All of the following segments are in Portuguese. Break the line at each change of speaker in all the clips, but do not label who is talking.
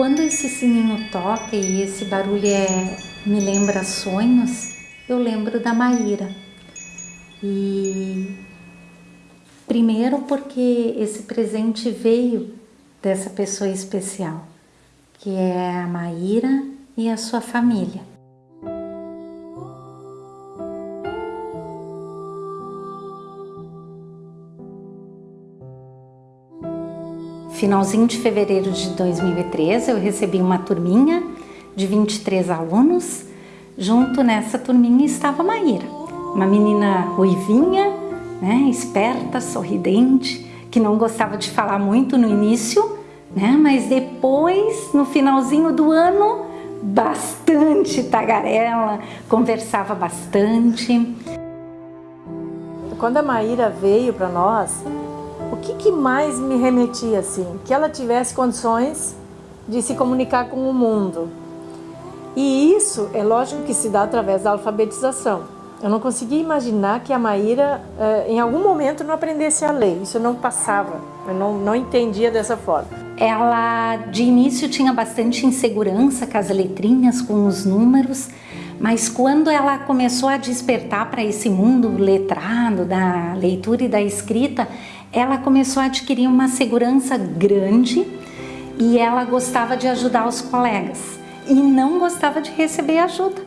quando esse sininho toca e esse barulho é, me lembra sonhos, eu lembro da Maíra. E primeiro porque esse presente veio dessa pessoa especial, que é a Maíra e a sua família. Finalzinho de fevereiro de 2013, eu recebi uma turminha de 23 alunos. Junto nessa turminha estava a Maíra, uma menina ruivinha, né, esperta, sorridente, que não gostava de falar muito no início, né, mas depois, no finalzinho do ano, bastante tagarela, conversava bastante.
Quando a Maíra veio para nós, o que, que mais me remetia assim? Que ela tivesse condições de se comunicar com o mundo. E isso é lógico que se dá através da alfabetização. Eu não conseguia imaginar que a Maíra, eh, em algum momento, não aprendesse a ler. Isso não passava, eu não, não entendia dessa forma.
Ela, de início, tinha bastante insegurança com as letrinhas, com os números, mas quando ela começou a despertar para esse mundo letrado, da leitura e da escrita, ela começou a adquirir uma segurança grande e ela gostava de ajudar os colegas e não gostava de receber ajuda.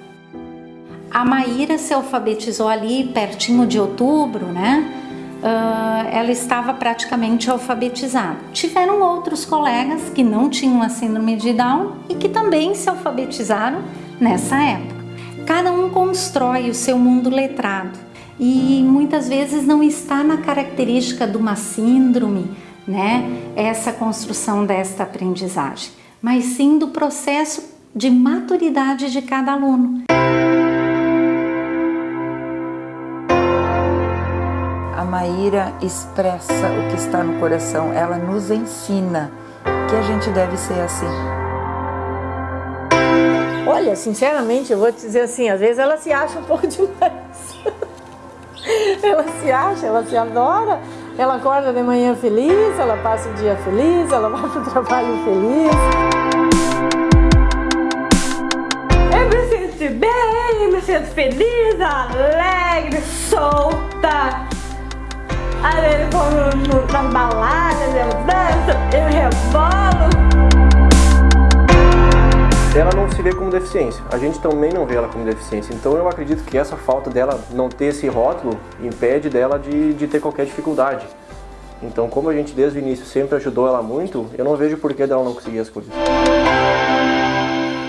A Maíra se alfabetizou ali pertinho de outubro, né? Uh, ela estava praticamente alfabetizada. Tiveram outros colegas que não tinham a síndrome de Down e que também se alfabetizaram nessa época. Cada um constrói o seu mundo letrado e muitas vezes não está na característica de uma síndrome, né, essa construção desta aprendizagem, mas sim do processo de maturidade de cada aluno.
A Maíra expressa o que está no coração, ela nos ensina que a gente deve ser assim.
Olha, sinceramente, eu vou te dizer assim, às vezes ela se acha um pouco demais. ela se acha, ela se adora, ela acorda de manhã feliz, ela passa o dia feliz, ela vai para o trabalho feliz.
Eu me sinto bem, me sinto feliz, alegre, solta. Às vezes vou nas baladas, eu danço, eu rebolo
ela não se vê como deficiência. A gente também não vê ela como deficiência. Então eu acredito que essa falta dela não ter esse rótulo impede dela de, de ter qualquer dificuldade. Então como a gente desde o início sempre ajudou ela muito, eu não vejo por que dela não conseguir as coisas.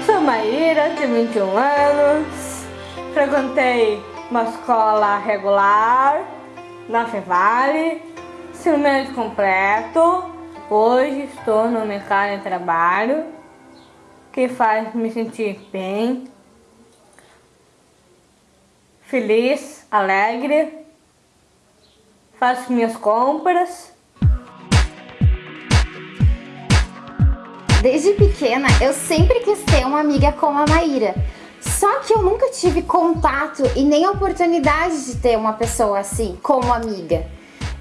Sou Maíra, tenho 21 anos, frequentei uma escola regular na Fevale, ensino médio completo, hoje estou no mercado de trabalho que faz me sentir bem, feliz, alegre, faço minhas compras.
Desde pequena, eu sempre quis ter uma amiga como a Maíra. Só que eu nunca tive contato e nem oportunidade de ter uma pessoa assim, como amiga.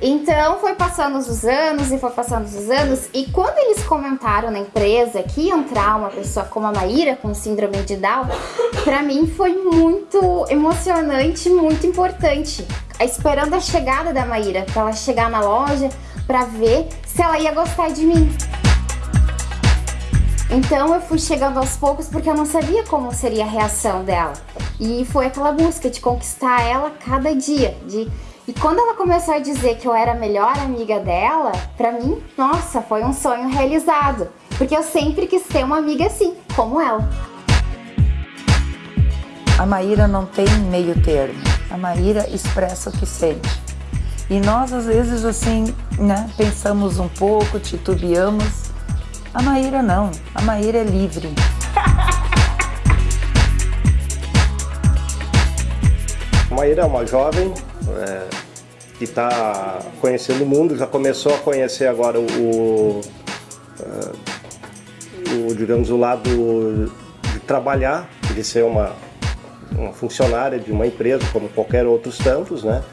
Então foi passando os anos e foi passando os anos e quando eles comentaram na empresa que ia entrar uma pessoa como a Maíra com síndrome de Down, para mim foi muito emocionante, muito importante. Esperando a chegada da Maíra, para ela chegar na loja, para ver se ela ia gostar de mim. Então eu fui chegando aos poucos porque eu não sabia como seria a reação dela. E foi aquela busca de conquistar ela cada dia, de e quando ela começou a dizer que eu era a melhor amiga dela, pra mim, nossa, foi um sonho realizado. Porque eu sempre quis ter uma amiga assim, como ela.
A Maíra não tem meio termo. A Maíra expressa o que sente. E nós, às vezes, assim, né, pensamos um pouco, titubeamos. A Maíra não. A Maíra é livre.
A Maíra é uma jovem é, que está conhecendo o mundo, já começou a conhecer agora o, o, é, o, digamos, o lado de trabalhar, de ser uma, uma funcionária de uma empresa, como qualquer outros tantos, né?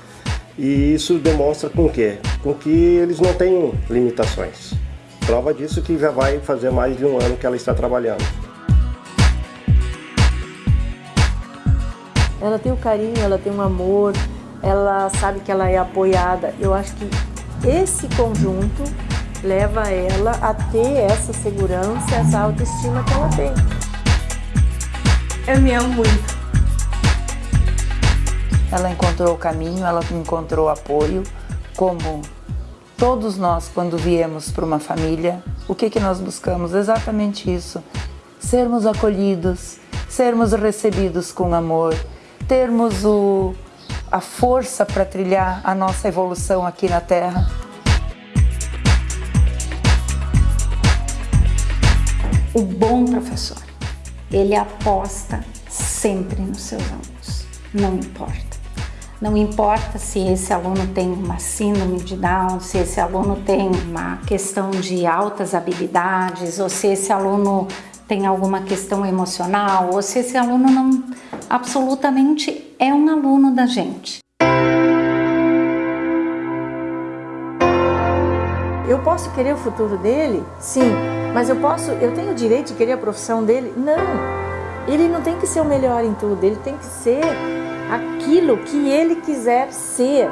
E isso demonstra com o quê? Com que eles não têm limitações.
Prova disso que já vai fazer mais de um ano que ela está trabalhando.
Ela tem o carinho, ela tem um amor, ela sabe que ela é apoiada. Eu acho que esse conjunto leva ela a ter essa segurança, essa autoestima que ela tem.
Eu me amo muito.
Ela encontrou o caminho, ela encontrou apoio, como todos nós quando viemos para uma família, o que que nós buscamos? Exatamente isso. Sermos acolhidos, sermos recebidos com amor, termos o, a força para trilhar a nossa evolução aqui na Terra.
O bom professor, ele aposta sempre nos seus alunos, não importa. Não importa se esse aluno tem uma síndrome de Down, se esse aluno tem uma questão de altas habilidades, ou se esse aluno tem alguma questão emocional, ou se esse aluno não absolutamente é um aluno da gente.
Eu posso querer o futuro dele? Sim. Mas eu posso, eu tenho o direito de querer a profissão dele? Não. Ele não tem que ser o melhor em tudo, ele tem que ser aquilo que ele quiser ser.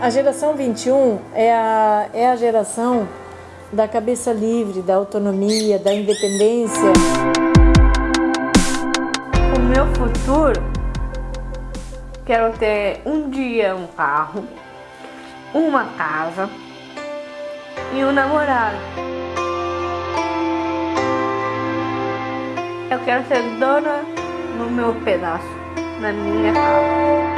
A geração 21 é a, é a geração da cabeça livre, da autonomia, da independência.
Meu futuro, quero ter um dia um carro, uma casa e um namorado. Eu quero ser dona no meu pedaço, na minha casa.